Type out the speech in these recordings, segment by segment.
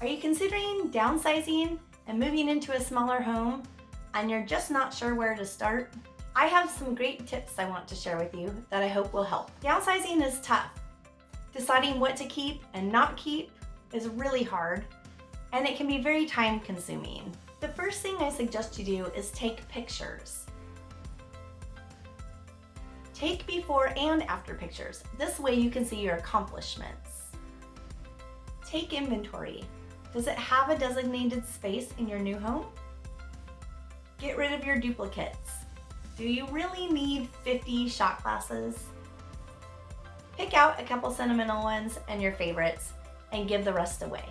Are you considering downsizing and moving into a smaller home and you're just not sure where to start? I have some great tips I want to share with you that I hope will help. Downsizing is tough. Deciding what to keep and not keep is really hard and it can be very time consuming. The first thing I suggest you do is take pictures. Take before and after pictures. This way you can see your accomplishments. Take inventory. Does it have a designated space in your new home? Get rid of your duplicates. Do you really need 50 shot glasses? Pick out a couple sentimental ones and your favorites and give the rest away.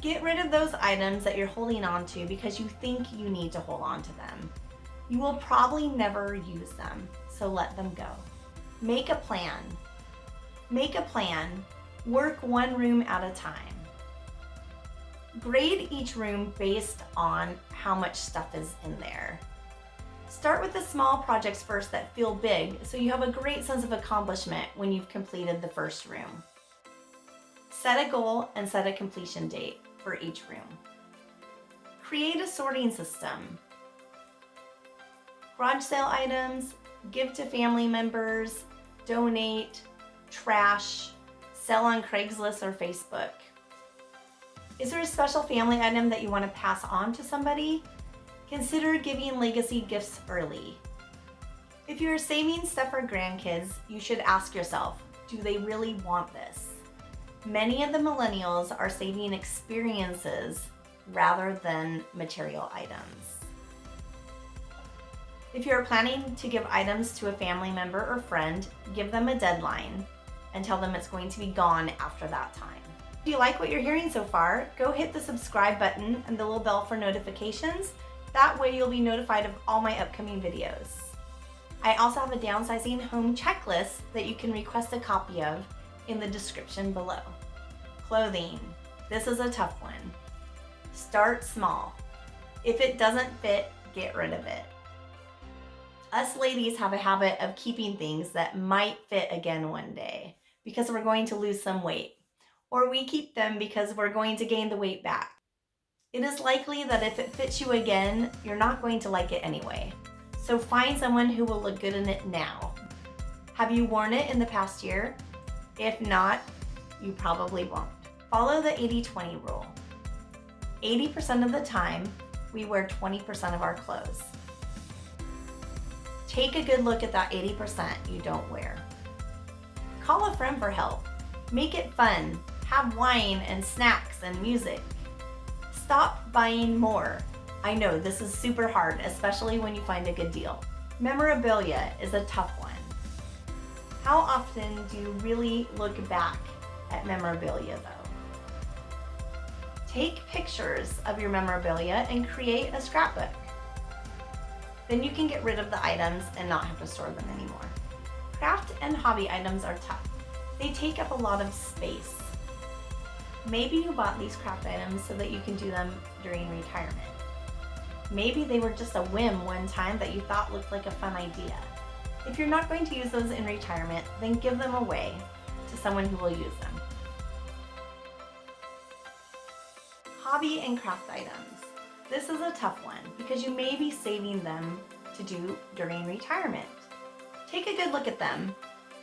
Get rid of those items that you're holding on to because you think you need to hold on to them. You will probably never use them, so let them go. Make a plan. Make a plan. Work one room at a time. Grade each room based on how much stuff is in there. Start with the small projects first that feel big so you have a great sense of accomplishment when you've completed the first room. Set a goal and set a completion date for each room. Create a sorting system. Garage sale items, give to family members, donate, trash, sell on Craigslist or Facebook. Is there a special family item that you want to pass on to somebody? Consider giving legacy gifts early. If you're saving stuff for grandkids, you should ask yourself, do they really want this? Many of the millennials are saving experiences rather than material items. If you're planning to give items to a family member or friend, give them a deadline and tell them it's going to be gone after that time. If you like what you're hearing so far, go hit the subscribe button and the little bell for notifications. That way you'll be notified of all my upcoming videos. I also have a downsizing home checklist that you can request a copy of in the description below. Clothing. This is a tough one. Start small. If it doesn't fit, get rid of it. Us ladies have a habit of keeping things that might fit again one day because we're going to lose some weight. Or we keep them because we're going to gain the weight back. It is likely that if it fits you again, you're not going to like it anyway. So find someone who will look good in it now. Have you worn it in the past year? If not, you probably won't. Follow the 80-20 rule. 80% of the time, we wear 20% of our clothes. Take a good look at that 80% you don't wear. Call a friend for help. Make it fun. Have wine and snacks and music. Stop buying more. I know this is super hard, especially when you find a good deal. Memorabilia is a tough one. How often do you really look back at memorabilia though? Take pictures of your memorabilia and create a scrapbook. Then you can get rid of the items and not have to store them anymore. Craft and hobby items are tough. They take up a lot of space. Maybe you bought these craft items so that you can do them during retirement. Maybe they were just a whim one time that you thought looked like a fun idea. If you're not going to use those in retirement, then give them away to someone who will use them. Hobby and craft items. This is a tough one because you may be saving them to do during retirement. Take a good look at them.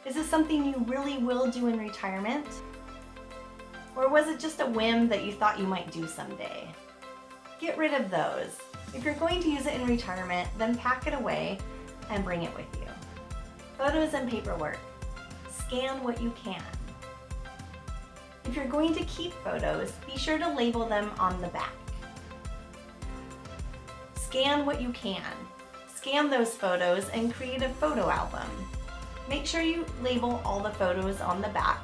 Is this something you really will do in retirement? Or was it just a whim that you thought you might do someday? Get rid of those. If you're going to use it in retirement, then pack it away and bring it with you. Photos and paperwork. Scan what you can. If you're going to keep photos, be sure to label them on the back. Scan what you can. Scan those photos and create a photo album. Make sure you label all the photos on the back.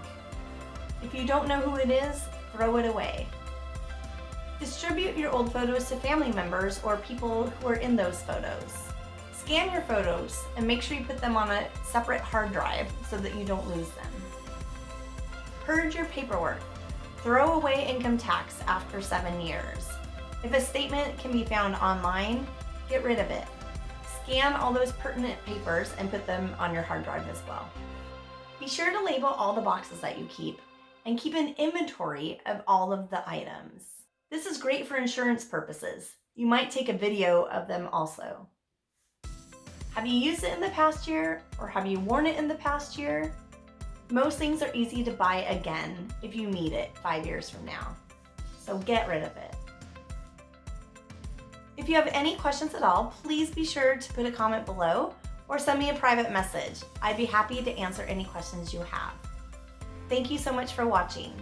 If you don't know who it is, throw it away. Distribute your old photos to family members or people who are in those photos. Scan your photos and make sure you put them on a separate hard drive so that you don't lose them. Purge your paperwork. Throw away income tax after seven years. If a statement can be found online, get rid of it. Scan all those pertinent papers and put them on your hard drive as well. Be sure to label all the boxes that you keep and keep an inventory of all of the items. This is great for insurance purposes. You might take a video of them also. Have you used it in the past year or have you worn it in the past year? Most things are easy to buy again if you need it five years from now. So get rid of it. If you have any questions at all, please be sure to put a comment below or send me a private message. I'd be happy to answer any questions you have. Thank you so much for watching.